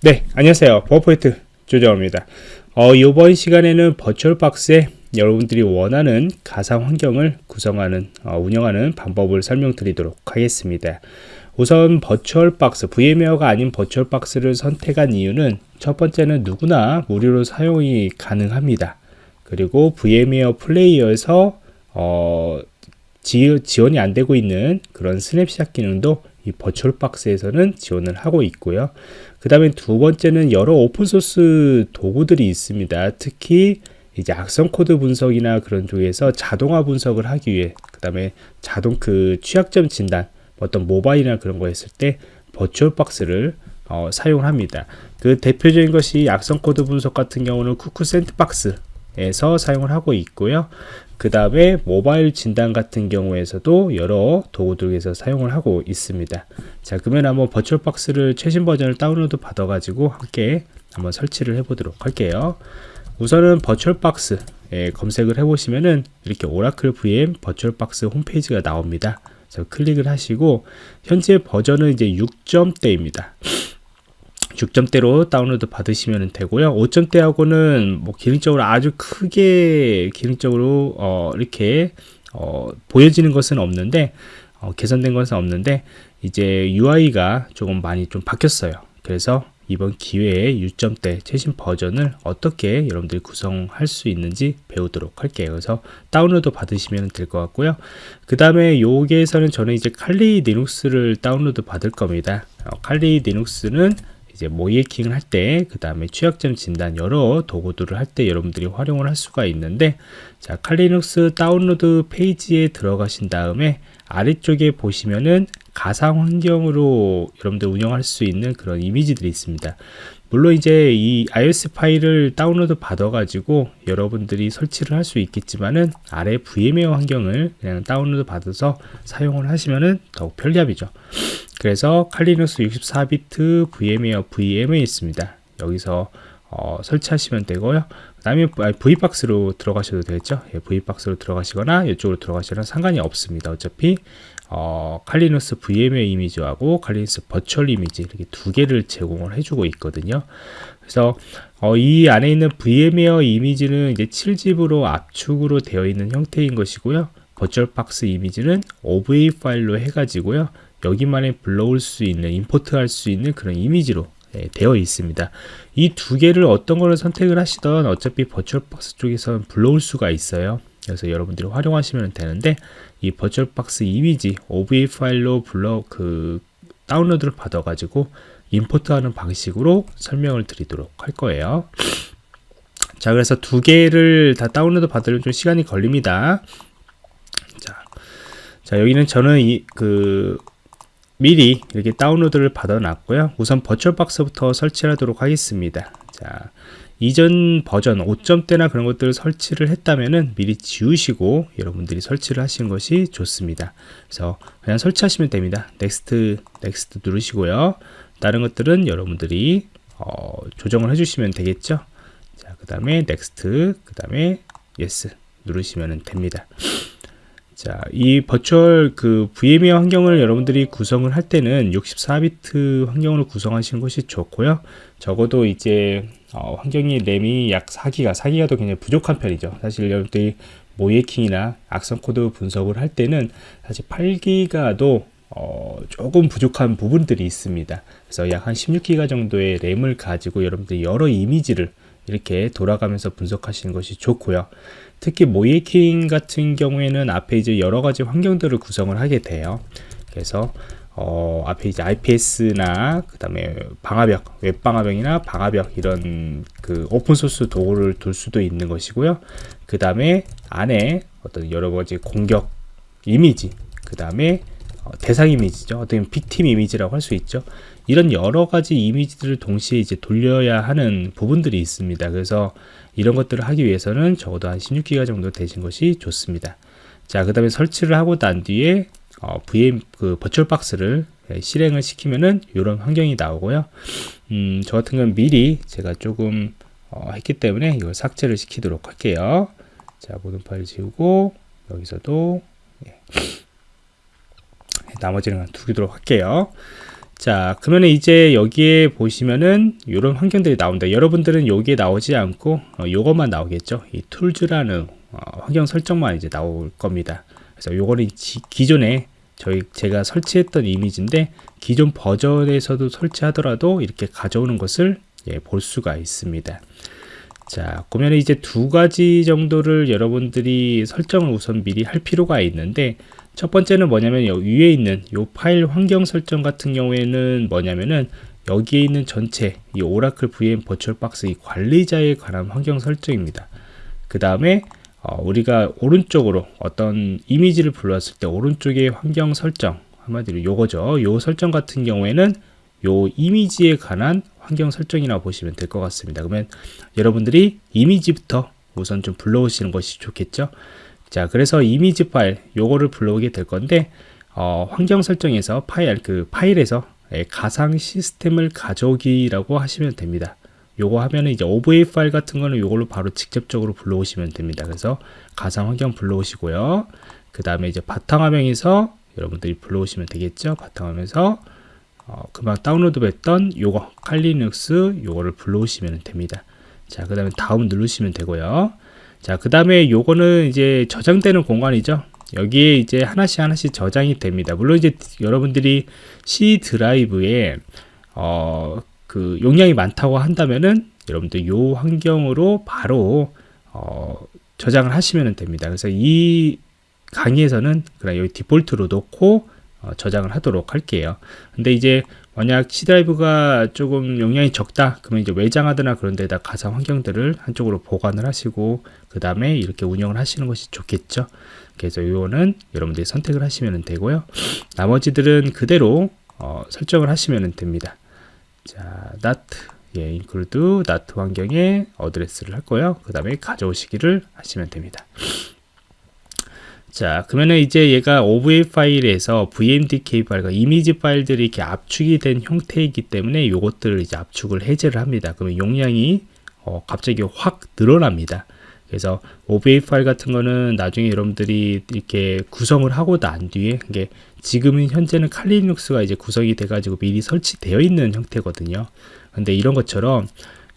네, 안녕하세요. 버퍼포인트 조정원입니다. 어, 이번 시간에는 버추얼박스에 여러분들이 원하는 가상 환경을 구성하는, 어, 운영하는 방법을 설명드리도록 하겠습니다. 우선 VirtualBox, VMware가 아닌 버추얼박스를 선택한 이유는 첫 번째는 누구나 무료로 사용이 가능합니다. 그리고 VMware Player에서 어, 지, 지원이 안 되고 있는 그런 스냅샷 기능도 이 버추얼 박스에서는 지원을 하고 있고요. 그 다음에 두 번째는 여러 open source 도구들이 있습니다. 특히 이제 악성 코드 분석이나 그런 쪽에서 자동화 분석을 하기 위해 그 다음에 자동 그 취약점 진단 어떤 모바일이나 그런 거 했을 때 버추얼 박스를 어, 사용합니다. 그 대표적인 것이 악성 코드 분석 같은 경우는 Cuckoo Sandbox 에서 사용을 하고 있고요. 그 다음에 모바일 진단 같은 경우에서도 여러 도구들에서 사용을 하고 있습니다. 자, 그러면 한번 버추얼박스를 최신 버전을 다운로드 받아 가지고 함께 한번 설치를 해 보도록 할게요. 우선은 VirtualBox 예, 검색을 해 보시면은 이렇게 Oracle VM VirtualBox 홈페이지가 나옵니다. 자, 클릭을 하시고 현재 버전은 이제 6점대입니다. 6점대로 다운로드 받으시면 되고요. 5점대하고는 뭐 기능적으로 아주 크게 기능적으로 어, 이렇게 어, 보여지는 것은 없는데 어, 개선된 것은 없는데 이제 UI가 조금 많이 좀 바뀌었어요. 그래서 이번 기회에 6점대 최신 버전을 어떻게 여러분들이 구성할 수 있는지 배우도록 할게요. 그래서 다운로드 받으시면 될 것 같고요. 그 다음에 여기에서는 저는 이제 칼리 리눅스를 다운로드 받을 겁니다. 어, 칼리 리눅스는 이제 모의해킹을 할 때, 그 다음에 취약점 진단 여러 도구들을 할 때 여러분들이 활용을 할 수가 있는데, 자, Kali Linux 다운로드 페이지에 들어가신 다음에 아래쪽에 보시면은 가상 환경으로 여러분들 운영할 수 있는 그런 이미지들이 있습니다. 물론 이제 이 ISO 파일을 다운로드 받아 가지고 여러분들이 설치를 할 수 있겠지만은 아래 VMware 환경을 그냥 다운로드 받아서 사용을 하시면은 더욱 편리함이죠. 그래서 Kali Linux 64비트 VMware VM에 있습니다. 여기서 어, 설치하시면 되고요. 그 다음에 V박스로 들어가셔도 되겠죠. 예, V박스로 들어가시거나 이쪽으로 들어가시거나 상관이 없습니다. 어차피 어, 칼리누스 VMware 이미지하고 칼리누스 버추얼 이미지 이렇게 두 개를 제공을 해주고 있거든요. 그래서 어, 이 안에 있는 VMware 이미지는 이제 7집으로 압축으로 되어 있는 형태인 것이고요. 버추얼 박스 이미지는 OVA 파일로 해가지고요. 여기만에 불러올 수 있는, import 할 수 있는 그런 이미지로 예, 되어 있습니다. 이 두 개를 어떤 거를 선택을 하시던 어차피 VirtualBox 쪽에서는 불러올 수가 있어요. 그래서 여러분들이 활용하시면 되는데 이 VirtualBox 이미지 OVA 파일로 불러 그 다운로드를 받아 가지고 import하는 방식으로 설명을 드리도록 할 거예요. 자, 그래서 두 개를 다 다운로드 받으려면 좀 시간이 걸립니다. 자, 자 여기는 저는 이 그 미리 이렇게 다운로드를 받아 놨고요 우선 VirtualBox부터 설치하도록 하겠습니다 자 이전 버전 5점대나 그런 것들을 설치를 했다면은 미리 지우시고 여러분들이 설치를 하시는 것이 좋습니다. 그래서 그냥 설치하시면 됩니다. Next Next 누르시고요. 다른 것들은 여러분들이 어, 조정을 해주시면 되겠죠? 자 그 다음에 Next 그 다음에 Yes 누르시면 됩니다 자, 이 Virtual 그 VMware 환경을 여러분들이 구성을 할 때는 64비트 환경으로 구성하시는 것이 좋고요. 적어도 이제 어, 환경이 램이 약 4기가, 4기가도 굉장히 부족한 편이죠. 사실 여러분들이 모의해킹이나 악성 코드 분석을 할 때는 사실 8기가도 어, 조금 부족한 부분들이 있습니다. 그래서 약 한 16기가 정도의 램을 가지고 여러분들이 여러 이미지를 이렇게 돌아가면서 분석하시는 것이 좋고요. 특히 모이킹 같은 경우에는 앞에 이제 여러 가지 환경들을 구성을 하게 돼요. 그래서 어, 앞에 이제 IPS나 그 다음에 방화벽, 웹방화벽이나 방화벽 이런 그 오픈소스 도구를 둘 수도 있는 것이고요. 그 다음에 안에 어떤 여러 가지 공격 이미지, 그 다음에 어, 대상 이미지죠. 어떤 빅팀 이미지라고 할 수 있죠. 이런 여러 가지 이미지들을 동시에 이제 돌려야 하는 부분들이 있습니다. 그래서 이런 것들을 하기 위해서는 적어도 한 16기가 정도 되신 것이 좋습니다. 자, 그 다음에 설치를 하고 난 뒤에 어, VM 그 버추얼 박스를 예, 실행을 시키면은 이런 환경이 나오고요. 음, 저 같은 건 미리 제가 조금 어, 했기 때문에 이걸 삭제를 시키도록 할게요. 자, 모든 파일 지우고 여기서도 예. 나머지는 두기도록 할게요. 자 그러면 이제 여기에 보시면은 이런 환경들이 나온다. 여러분들은 여기에 나오지 않고 어, 요것만 나오겠죠? 이 툴즈라는 어, 환경 설정만 이제 나올 겁니다. 그래서 요거는 지, 기존에 저희 제가 설치했던 이미지인데 기존 버전에서도 설치하더라도 이렇게 가져오는 것을 예, 볼 수가 있습니다. 자 그러면 이제 두 가지 정도를 여러분들이 설정을 우선 미리 할 필요가 있는데 첫 번째는 뭐냐면 여기 위에 있는 이 파일 환경 설정 같은 경우에는 뭐냐면은 여기에 있는 전체 이 오라클 VM 버추얼 박스 이 관리자에 관한 환경 설정입니다. 그 다음에 어, 우리가 오른쪽으로 어떤 이미지를 불러왔을 때 오른쪽에 환경 설정 한마디로 요거죠. 요 설정 같은 경우에는 요 이미지에 관한 환경 설정이라고 보시면 될 것 같습니다. 그러면 여러분들이 이미지부터 우선 좀 불러오시는 것이 좋겠죠. 자, 그래서 이미지 파일 요거를 불러오게 될 건데 어, 환경 설정에서 파일 그 파일에서 예, 가상 시스템을 가져오기라고 하시면 됩니다. 요거 하면은 이제 OVA 파일 같은 거는 요걸로 바로 직접적으로 불러오시면 됩니다. 그래서 가상 환경 불러오시고요. 그 다음에 이제 바탕화면에서 여러분들이 불러오시면 되겠죠. 바탕화면에서 어, 금방 다운로드 했던 요거 칼리눅스 요거를 불러오시면 됩니다 자 그 다음에 다음 누르시면 되고요 자 그 다음에 요거는 이제 저장되는 공간이죠. 여기에 이제 하나씩 하나씩 저장이 됩니다. 물론 이제 여러분들이 C 드라이브에 어, 그 용량이 많다고 한다면은 여러분들 요 환경으로 바로 어, 저장을 하시면 됩니다. 그래서 이 강의에서는 그냥 여기 디폴트로 놓고 어, 저장을 하도록 할게요. 근데 이제 만약 C 드라이브가 조금 용량이 적다 그러면 이제 외장하드나 그런 데다 가상 환경들을 한쪽으로 보관을 하시고 그 다음에 이렇게 운영을 하시는 것이 좋겠죠. 그래서 이거는 여러분들이 선택을 하시면 되고요. 나머지들은 그대로 어, 설정을 하시면 됩니다. 자 NAT 예, include NAT 환경에 어드레스를 할 거예요. 그 다음에 가져오시기를 하시면 됩니다 자 그러면은 이제 얘가 OVA 파일에서 VMDK 파일과 이미지 파일들이 이렇게 압축이 된 형태이기 때문에 이것들을 이제 압축을 해제를 합니다. 그러면 용량이 어, 갑자기 확 늘어납니다. 그래서 OVA 파일 같은 거는 나중에 여러분들이 이렇게 구성을 하고 난 뒤에 이게 지금은 현재는 칼리눅스가 이제 구성이 돼 가지고 미리 설치되어 있는 형태거든요. 근데 이런 것처럼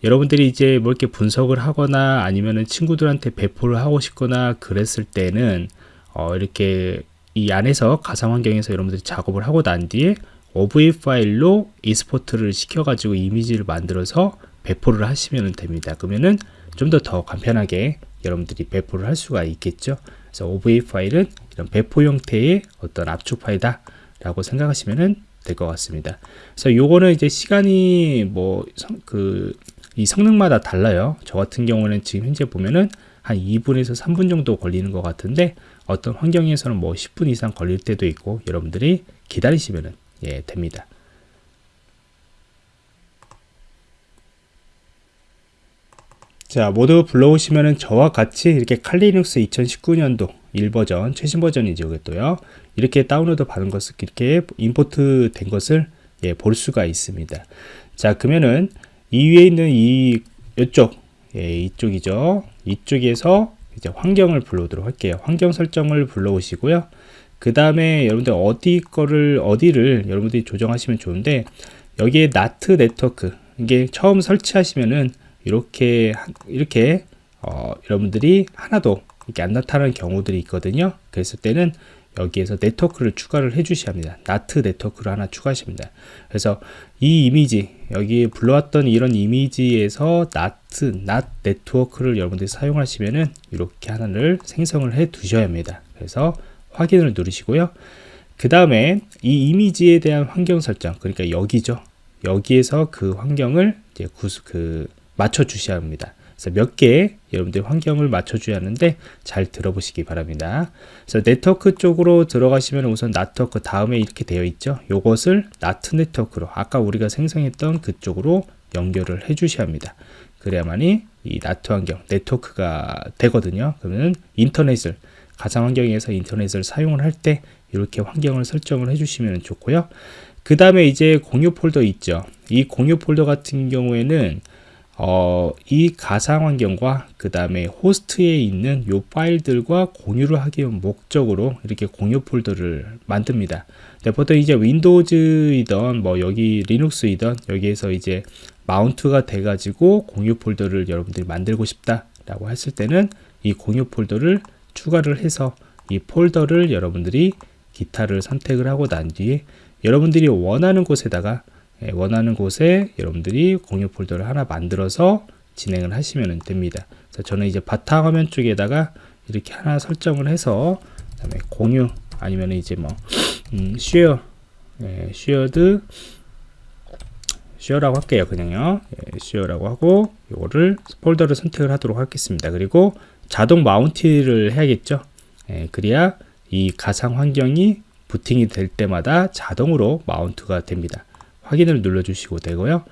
여러분들이 이제 뭐 이렇게 분석을 하거나 아니면은 친구들한테 배포를 하고 싶거나 그랬을 때는 어, 이렇게 이 안에서 가상 환경에서 여러분들이 작업을 하고 난 뒤에 OV 파일로 이스포트를 시켜가지고 이미지를 만들어서 배포를 하시면 됩니다. 그러면은 좀 더 더 간편하게 여러분들이 배포를 할 수가 있겠죠. 그래서 OV 파일은 이런 배포 형태의 어떤 압축 파일이다 라고 생각하시면 될것 같습니다. 그래서 요거는 이제 시간이 뭐 그 이 성능마다 달라요. 저 같은 경우는 지금 현재 보면은 한 2분에서 3분 정도 걸리는 것 같은데 어떤 환경에서는 뭐 10분 이상 걸릴 때도 있고 여러분들이 기다리시면 예, 됩니다. 자 모두 불러오시면은 저와 같이 이렇게 칼리눅스 2019년도 1버전 최신 버전이죠 이것도요 이렇게 다운로드 받은 것을 이렇게 임포트 된 것을 예, 볼 수가 있습니다 자 그러면은 이 위에 있는 이 이쪽 예, 이쪽이죠 이쪽에서 이제 환경을 불러오도록 할게요. 환경 설정을 불러오시고요. 그 다음에 여러분들 어디 거를 어디를 여러분들이 조정하시면 좋은데 여기에 나트 네트워크 이게 처음 설치하시면은 이렇게 이렇게 어, 여러분들이 하나도 이렇게 안 나타나는 경우들이 있거든요. 그랬을 때는 여기에서 네트워크를 추가를 해 주셔야 합니다. 나트 네트워크를 하나 추가하십니다. 그래서 이 이미지 여기 불러왔던 이런 이미지에서 나트 낫 네트워크를 여러분들이 사용하시면은 이렇게 하나를 생성을 해 두셔야 합니다. 그래서 확인을 누르시고요. 그 다음에 이 이미지에 대한 환경 설정 그러니까 여기죠. 여기에서 그 환경을 이제 구수, 그 맞춰 주셔야 합니다. 그래서 몇 개 여러분들 환경을 맞춰줘야 하는데 잘 들어보시기 바랍니다. 그래서 네트워크 쪽으로 들어가시면 우선 네트워크 다음에 이렇게 되어 있죠. 이것을 나트 네트워크로 아까 우리가 생성했던 그쪽으로 연결을 해 주셔야 합니다. 그래야만이 이 나트 환경 네트워크가 되거든요. 그러면 인터넷을 가상 환경에서 인터넷을 사용을 할 때 이렇게 환경을 설정을 해주시면 좋고요. 그 다음에 이제 공유 폴더 있죠. 이 공유 폴더 같은 경우에는 어, 이 가상 환경과 그 다음에 호스트에 있는 요 파일들과 공유를 하기 위한 목적으로 이렇게 공유 폴더를 만듭니다. 네, 보통 이제 Windows이던 뭐 여기 Linux이던 여기에서 이제 mount가 돼 가지고 공유 폴더를 여러분들이 만들고 싶다 라고 했을 때는 이 공유 폴더를 추가를 해서 이 폴더를 여러분들이 기타를 선택을 하고 난 뒤에 여러분들이 원하는 곳에다가 예, 원하는 곳에 여러분들이 공유 폴더를 하나 만들어서 진행을 하시면 됩니다. 저는 이제 바탕화면 쪽에다가 이렇게 하나 설정을 해서 그다음에 공유 아니면 이제 뭐 음, share 예, shared share라고 할게요 그냥요. 예, share라고 하고 이거를 폴더를 선택을 하도록 하겠습니다. 그리고 자동 마운트를 해야겠죠? 예, 그래야 이 가상 환경이 부팅이 될 때마다 자동으로 마운트가 됩니다 확인을 눌러 주시고 되고요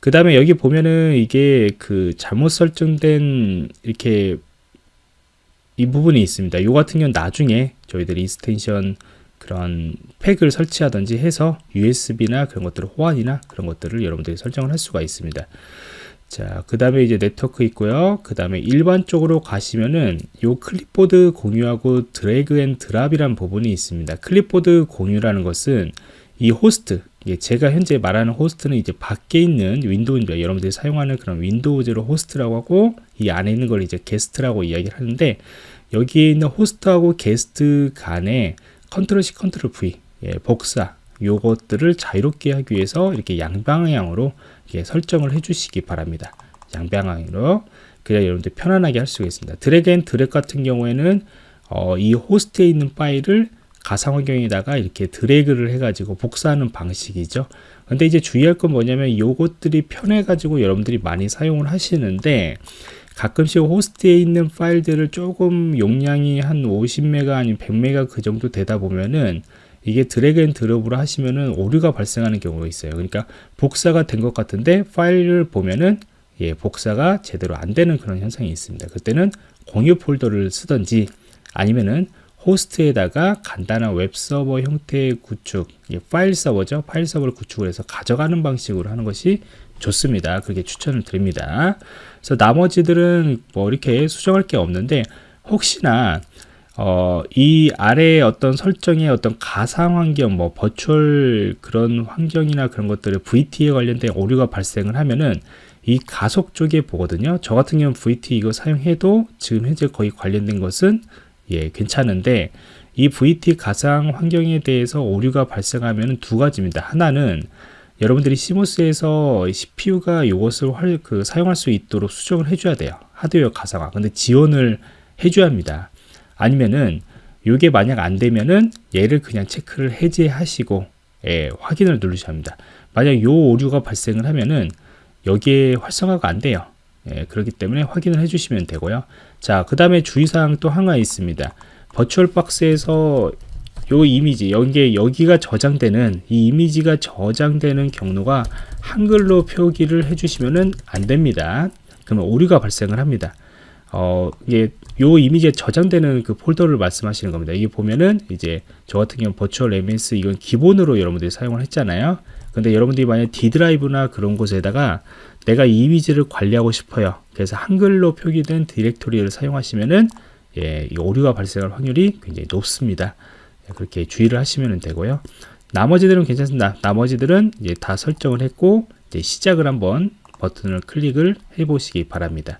그 다음에 여기 보면은 이게 그 잘못 설정된 이렇게 이 부분이 있습니다. 이 같은 경우는 나중에 저희들이 extension 그런 팩을 설치하든지 해서 USB나 그런 것들을 호환이나 그런 것들을 여러분들이 설정을 할 수가 있습니다. 자, 그 다음에 이제 네트워크 있고요. 그 다음에 일반적으로 가시면은 요 클립보드 공유하고 drag and drop이라는 부분이 있습니다. 클립보드 공유라는 것은 이 호스트, 제가 현재 말하는 호스트는 이제 밖에 있는 윈도우인데 여러분들이 사용하는 그런 Windows로 호스트라고 하고 이 안에 있는 걸 이제 게스트라고 이야기를 하는데 여기에 있는 호스트하고 게스트 간에 control C, control V, 예, 복사 요것들을 자유롭게 하기 위해서 이렇게 양방향으로 이렇게 설정을 해주시기 바랍니다. 양방향으로 그래야 여러분들 편안하게 할 수가 있습니다. drag and drop 같은 경우에는 어, 이 호스트에 있는 파일을 가상 환경에다가 이렇게 드래그를 해가지고 복사하는 방식이죠. 근데 이제 주의할 건 뭐냐면 요것들이 편해가지고 여러분들이 많이 사용을 하시는데 가끔씩 호스트에 있는 파일들을 조금 용량이 한 50메가 아니면 100메가 그 정도 되다 보면은 이게 drag and drop으로 하시면은 오류가 발생하는 경우가 있어요. 그러니까 복사가 된 것 같은데 파일을 보면은 예, 복사가 제대로 안 되는 그런 현상이 있습니다. 그때는 공유 폴더를 쓰던지 아니면은 호스트에다가 간단한 웹서버 형태의 구축, 파일 서버죠. 파일 서버를 구축을 해서 가져가는 방식으로 하는 것이 좋습니다. 그렇게 추천을 드립니다. 그래서 나머지들은 뭐 이렇게 수정할 게 없는데 혹시나 어, 이 아래에 어떤 설정의 어떤 가상 환경, 뭐 버추얼 그런 환경이나 그런 것들을 VT에 관련된 오류가 발생을 하면은 이 가속 쪽에 보거든요. 저 같은 경우는 VT 이거 사용해도 지금 현재 거의 관련된 것은 예, 괜찮은데 이 VT 가상 환경에 대해서 오류가 발생하면 두 가지입니다. 하나는 여러분들이 시모스에서 CPU가 이것을 활, 그, 사용할 수 있도록 수정을 해줘야 돼요. 하드웨어 가상화. 근데 지원을 해줘야 합니다. 아니면은 이게 만약 안 되면은 얘를 그냥 체크를 해제하시고 예, 확인을 누르셔야 합니다. 만약 요 오류가 발생을 하면은 여기에 활성화가 안 돼요. 예, 그렇기 때문에 확인을 해주시면 되고요. 자, 그 다음에 주의사항 또 하나 있습니다. 버추얼 박스에서 요 이미지 여기에 여기가 저장되는 이 이미지가 저장되는 경로가 한글로 표기를 해주시면은 안 됩니다. 그러면 오류가 발생을 합니다. 어, 이게 요 이미지에 저장되는 그 폴더를 말씀하시는 겁니다. 이게 보면은 이제 저 같은 경우 버추얼 MS 이건 기본으로 여러분들이 사용을 했잖아요. 근데 여러분들이 만약 D 드라이브나 그런 곳에다가 내가 이 이미지를 관리하고 싶어요. 그래서 한글로 표기된 디렉토리를 사용하시면은 예, 이 오류가 발생할 확률이 굉장히 높습니다. 예, 그렇게 주의를 하시면 되고요. 나머지들은 괜찮습니다. 나머지들은 이제 다 설정을 했고 이제 시작을 한번 버튼을 클릭을 해 보시기 바랍니다.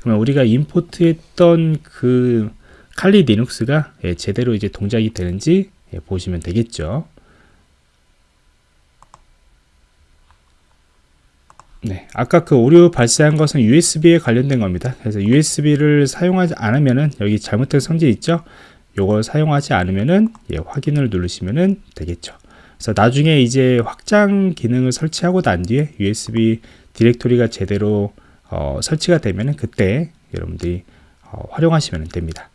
그러면 우리가 임포트했던 그 칼리 리눅스가 예, 제대로 이제 동작이 되는지 예, 보시면 되겠죠. 네, 아까 그 오류 발생한 것은 USB에 관련된 겁니다. 그래서 USB를 사용하지 않으면은 여기 잘못된 성질 있죠? 요걸 사용하지 않으면은 예, 확인을 누르시면은 되겠죠. 그래서 나중에 이제 확장 기능을 설치하고 난 뒤에 USB 디렉토리가 제대로 어, 설치가 되면은 그때 여러분들이 어, 활용하시면 됩니다.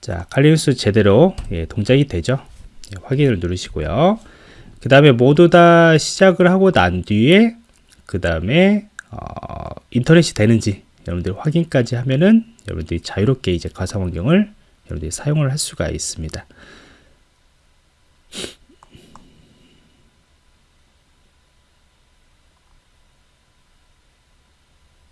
자, 칼리우스 제대로 예, 동작이 되죠. 예, 확인을 누르시고요. 그 다음에 모두 다 시작을 하고 난 뒤에 그 다음에 어, 인터넷이 되는지 여러분들 확인까지 하면은 여러분들이 자유롭게 이제 가상 환경을 여러분들이 사용을 할 수가 있습니다.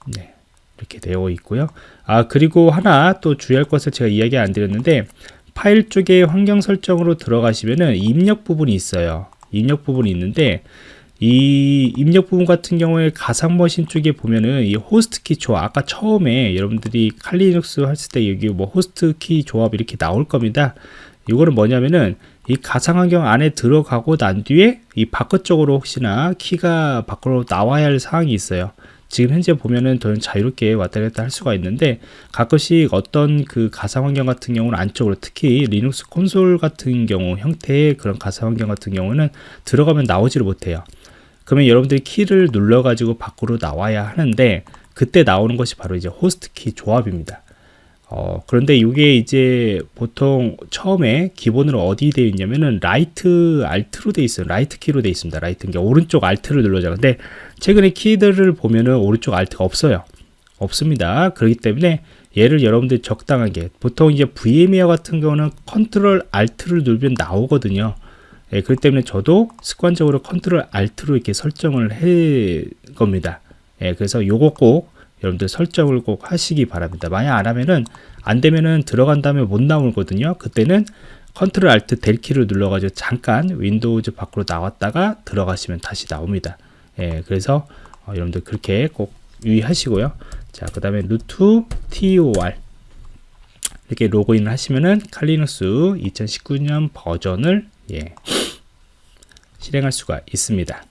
네, 이렇게 되어 있고요. 아 그리고 하나 또 주의할 것을 제가 이야기 안 드렸는데 파일 쪽에 환경 설정으로 들어가시면은 입력 부분이 있어요. 입력 부분이 있는데 이 입력 부분 같은 경우에 가상 머신 쪽에 보면은 이 호스트 키 조합 아까 처음에 여러분들이 Kali Linux 했을 때 여기 뭐 호스트 키 조합 이렇게 나올 겁니다. 이거는 뭐냐면은 이 가상 환경 안에 들어가고 난 뒤에 이 바깥쪽으로 혹시나 키가 밖으로 나와야 할 사항이 있어요. 지금 현재 보면은 더 자유롭게 왔다 갔다 할 수가 있는데 가끔씩 어떤 그 가상 환경 같은 경우는 안쪽으로 특히 리눅스 콘솔 같은 경우 형태의 그런 가상 환경 같은 경우는 들어가면 나오지를 못해요. 그러면 여러분들이 키를 눌러 가지고 밖으로 나와야 하는데 그때 나오는 것이 바로 이제 호스트 키 조합입니다. 어, 그런데 이게 이제 보통 처음에 기본으로 어디 되어 있냐면은 right Alt로 되어 있어요. right 키로 되어 있습니다. right 게 오른쪽 Alt를 눌러자. 근데 최근에 키들을 보면은 오른쪽 Alt가 없어요. 없습니다. 그렇기 때문에 얘를 여러분들이 적당하게 보통 이제 VMware 같은 경우는 control Alt를 누르면 나오거든요. 예, 그렇기 때문에 저도 습관적으로 control Alt로 이렇게 설정을 해 겁니다. 예, 그래서 요거 꼭 여러분들 설정을 꼭 하시기 바랍니다. 만약 안 하면은 안 되면은 들어간 다음에 못 나오거든요. 그때는 control Alt Del 키를 눌러가지고 잠깐 Windows 밖으로 나왔다가 들어가시면 다시 나옵니다. 예, 그래서 어, 여러분들 그렇게 꼭 유의하시고요. 자, 그 다음에 root toor 이렇게 로그인을 하시면은 Kali Linux 2019년 버전을 예, 실행할 수가 있습니다.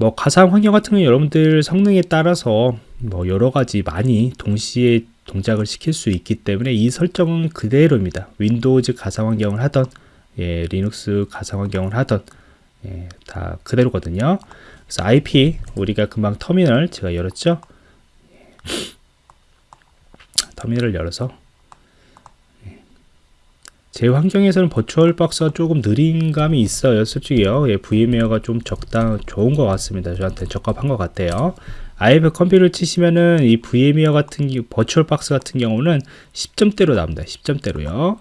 뭐 가상 환경 같은 경우 여러분들 성능에 따라서 뭐 여러 가지 많이 동시에 동작을 시킬 수 있기 때문에 이 설정은 그대로입니다. Windows 가상 환경을 하던 예, 리눅스 가상 환경을 하던 예, 다 그대로거든요. 그래서 IP 우리가 금방 터미널 제가 열었죠. 예. 터미널을 열어서 제 환경에서는 버추얼 박스가 조금 느린 감이 있어요 솔직히요. 예, VMware가 좀 적당 좋은 것 같습니다. 저한테 적합한 것 같아요. ifconfig를 치시면은 이 VMware 같은 VirtualBox 같은 경우는 10점대로 나옵니다. 10점대로요.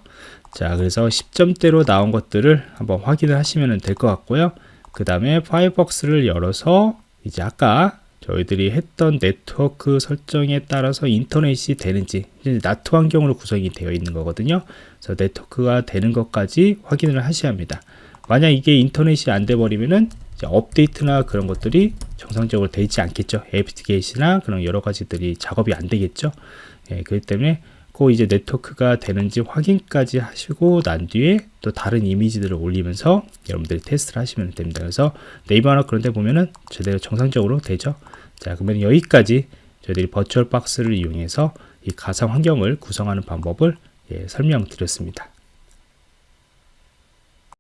자 그래서 10점대로 나온 것들을 한번 확인을 하시면 될 것 같고요. 그 다음에 Firefox를 열어서 이제 아까 저희들이 했던 네트워크 설정에 따라서 인터넷이 되는지 NAT 환경으로 구성이 되어 있는 거거든요. 그래서 네트워크가 되는 것까지 확인을 하셔야 합니다. 만약 이게 인터넷이 안 돼 버리면은 업데이트나 그런 것들이 정상적으로 되지 않겠죠. apt-get이나 그런 여러 가지들이 작업이 안 되겠죠. 예, 그렇기 때문에 꼭 이제 네트워크가 되는지 확인까지 하시고 난 뒤에 또 다른 이미지들을 올리면서 여러분들이 테스트를 하시면 됩니다. 그래서 네이버나 그런 데 보면은 제대로 정상적으로 되죠 자 그러면 여기까지 저희들이 버추얼 박스를 이용해서 이 가상 환경을 구성하는 방법을 예, 설명드렸습니다